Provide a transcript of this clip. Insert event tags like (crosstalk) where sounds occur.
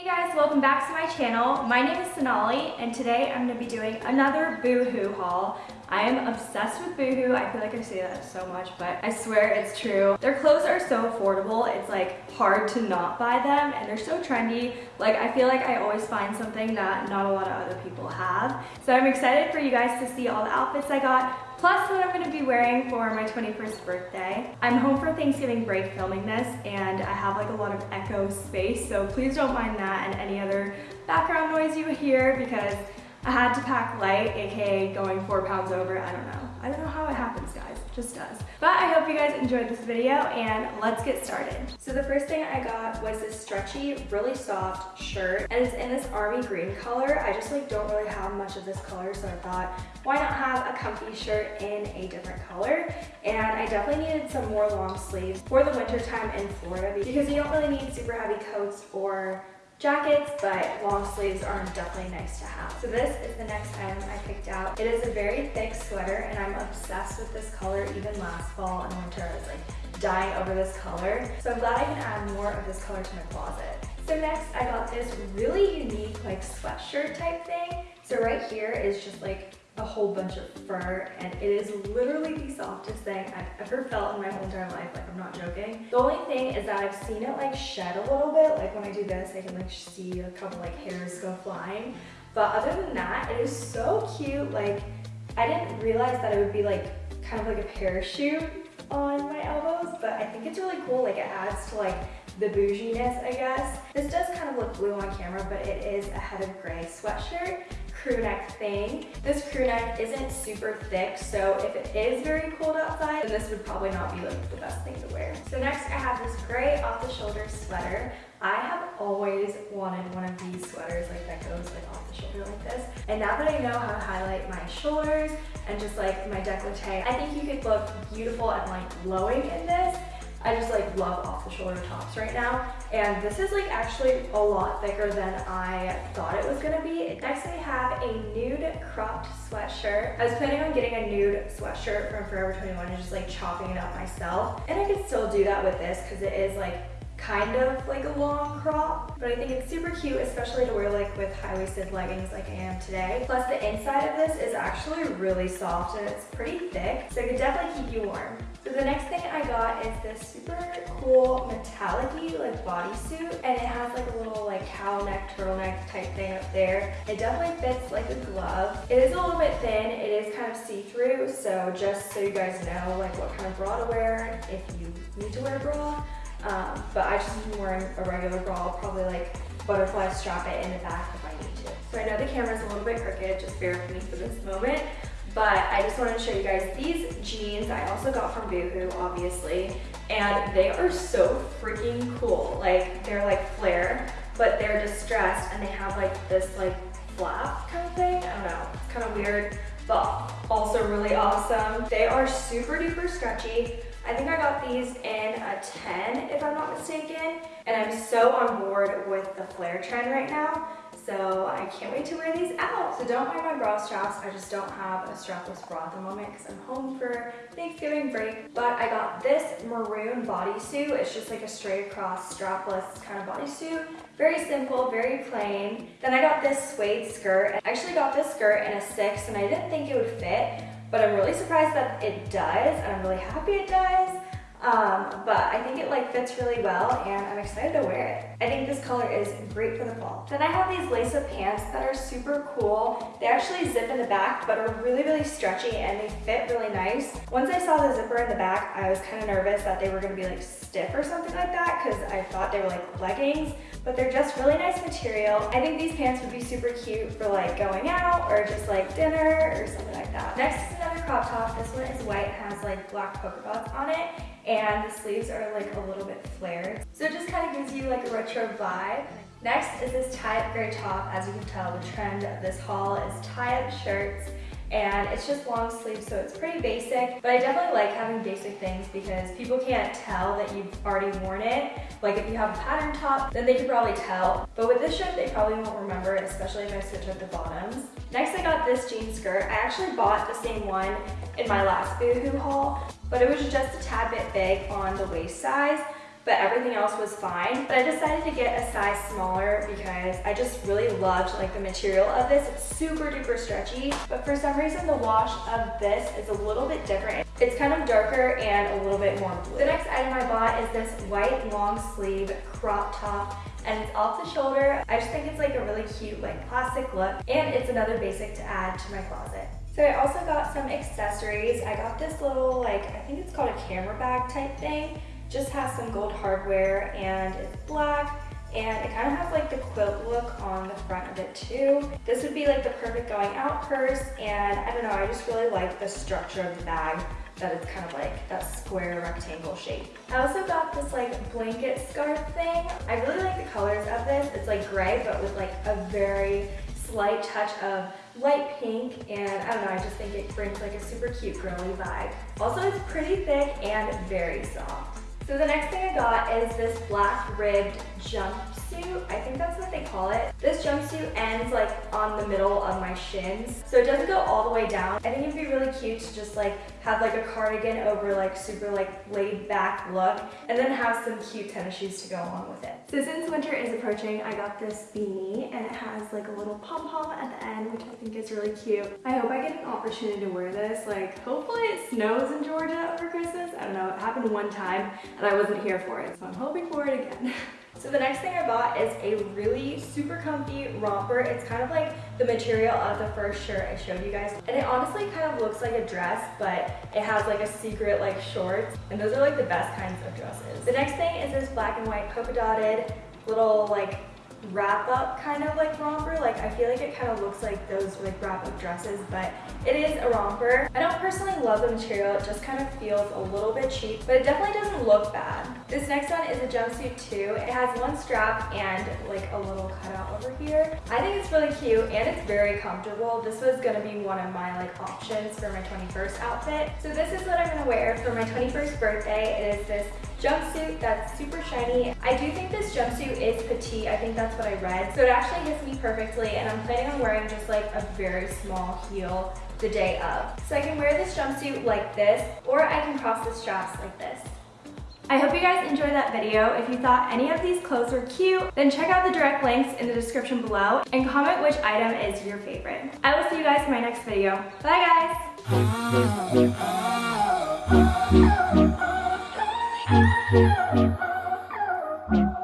Hey guys, welcome back to my channel. My name is Sonali and today I'm going to be doing another Boohoo haul. I am obsessed with Boohoo. I feel like I say that so much, but I swear it's true. Their clothes are so affordable. It's like hard to not buy them and they're so trendy. Like I feel like I always find something that not a lot of other people have. So I'm excited for you guys to see all the outfits I got plus what I'm gonna be wearing for my 21st birthday. I'm home for Thanksgiving break filming this and I have like a lot of echo space, so please don't mind that and any other background noise you hear because I had to pack light, aka going four pounds over, I don't know. I don't know how it happens, guys, just does. But I hope you guys enjoyed this video and let's get started. So the first thing I got was this stretchy, really soft shirt and it's in this army green color. I just like don't really have much of this color so I thought why not have a comfy shirt in a different color and I definitely needed some more long sleeves for the winter time in Florida because you don't really need super heavy coats or jackets, but long sleeves are definitely nice to have. So this is the next item I picked out. It is a very thick sweater and I'm obsessed with this color. Even last fall and winter, I was like dying over this color. So I'm glad I can add more of this color to my closet. So next I got this really unique like sweatshirt type thing. So right here is just like a whole bunch of fur and it is literally the softest thing I've ever felt in my whole entire life, like I'm not joking. The only thing is that I've seen it like shed a little bit, like when I do this I can like see a couple like hairs go flying. But other than that, it is so cute. Like I didn't realize that it would be like kind of like a parachute on my elbows, but I think it's really cool. Like it adds to like the bouginess, I guess. This does kind of look blue on camera, but it is a heather gray sweatshirt crew neck thing. This crew neck isn't super thick, so if it is very cold outside, then this would probably not be like the best thing to wear. So next I have this gray off-the-shoulder sweater. I have always wanted one of these sweaters like that goes like off the shoulder like this. And now that I know how to highlight my shoulders and just like my decollete, I think you could look beautiful and like glowing in this. I just like love off the shoulder tops right now. And this is like actually a lot thicker than I thought it was gonna be. Next I have a nude cropped sweatshirt. I was planning on getting a nude sweatshirt from Forever 21 and just like chopping it up myself. And I could still do that with this because it is like kind of like a long crop, but I think it's super cute, especially to wear like with high-waisted leggings like I am today. Plus the inside of this is actually really soft and it's pretty thick, so it could definitely keep you warm. So the next thing I got this super cool metallic-y like bodysuit and it has like a little like cowl neck, turtleneck type thing up there. It definitely fits like a glove. It is a little bit thin, it is kind of see-through, so just so you guys know like what kind of bra to wear if you need to wear a bra. Um, but I just am wearing a regular bra, I'll probably like butterfly strap it in the back if I need to. So I know the camera's a little bit crooked, just bear with me for this moment. But I just wanted to show you guys these jeans I also got from Boohoo, obviously. And they are so freaking cool. Like, they're like flare, but they're distressed and they have like this like flap kind of thing. I don't know, it's kind of weird, but also really awesome. They are super duper stretchy. I think I got these in a 10 if I'm not mistaken. And I'm so on board with the flare trend right now. So I can't wait to wear these out. So don't mind my bra straps. I just don't have a strapless bra at the moment because I'm home for Thanksgiving break. But I got this maroon bodysuit. It's just like a straight across strapless kind of bodysuit. Very simple, very plain. Then I got this suede skirt. I actually got this skirt in a six and I didn't think it would fit, but I'm really surprised that it does and I'm really happy it does. Um, but I think it like fits really well and I'm excited to wear it. I think this color is great for the fall. Then I have these lace-up pants that are super cool. They actually zip in the back but are really, really stretchy and they fit really nice. Once I saw the zipper in the back, I was kind of nervous that they were gonna be like stiff or something like that because I thought they were like leggings, but they're just really nice material. I think these pants would be super cute for like going out or just like dinner or something like that. Next crop top. This one is white, has like black polka dots on it and the sleeves are like a little bit flared. So it just kind of gives you like a retro vibe. Next is this tie-up gray top. As you can tell, the trend of this haul is tie-up shirts and it's just long sleeves so it's pretty basic. But I definitely like having basic things because people can't tell that you've already worn it. Like if you have a pattern top then they could probably tell. But with this shirt they probably won't remember it especially if I switch up the bottoms. Next I got this jean skirt. I actually bought the same one in my last Boohoo haul but it was just a tad bit big on the waist size but everything else was fine. But I decided to get a size smaller because I just really loved like the material of this. It's super duper stretchy, but for some reason the wash of this is a little bit different. It's kind of darker and a little bit more blue. The next item I bought is this white long sleeve crop top and it's off the shoulder. I just think it's like a really cute like classic look and it's another basic to add to my closet. So I also got some accessories. I got this little like, I think it's called a camera bag type thing. Just has some gold hardware and it's black and it kind of has like the quilt look on the front of it too. This would be like the perfect going out purse and I don't know, I just really like the structure of the bag that it's kind of like that square rectangle shape. I also got this like blanket scarf thing. I really like the colors of this. It's like gray but with like a very slight touch of light pink and I don't know, I just think it brings like a super cute girly vibe. Also it's pretty thick and very soft. So the next thing I got is this black ribbed jumpsuit. I think that's what they call it. This jumpsuit ends like on the middle of my shins. So it doesn't go all the way down. I think it'd be really cute to just like have like a cardigan over like super like laid back look and then have some cute tennis shoes to go along with it. So since winter is approaching, I got this beanie and it has like a little pom-pom at the end, which I think is really cute. I hope I get an opportunity to wear this. Like hopefully it snows in Georgia over Christmas. I don't know, it happened one time and I wasn't here for it, so I'm hoping for it again. (laughs) So the next thing I bought is a really super comfy romper. It's kind of like the material of the first shirt I showed you guys. And it honestly kind of looks like a dress, but it has like a secret like shorts. And those are like the best kinds of dresses. The next thing is this black and white polka dotted little like wrap up kind of like romper. Like I feel like it kind of looks like those like wrap up dresses, but it is a romper. I don't personally love the material. It just kind of feels a little bit cheap, but it definitely doesn't look bad. This next one is a jumpsuit too. It has one strap and like a little cutout over here. I think it's really cute and it's very comfortable. This was gonna be one of my like options for my 21st outfit. So this is what I'm gonna wear for my 21st birthday. It is this jumpsuit that's super shiny. I do think this jumpsuit is petite. I think that's what I read. So it actually hits me perfectly and I'm planning on wearing just like a very small heel the day of. So I can wear this jumpsuit like this or I can cross the straps like this. I hope you guys enjoyed that video. If you thought any of these clothes were cute, then check out the direct links in the description below and comment which item is your favorite. I will see you guys in my next video. Bye guys! (laughs) Thank you.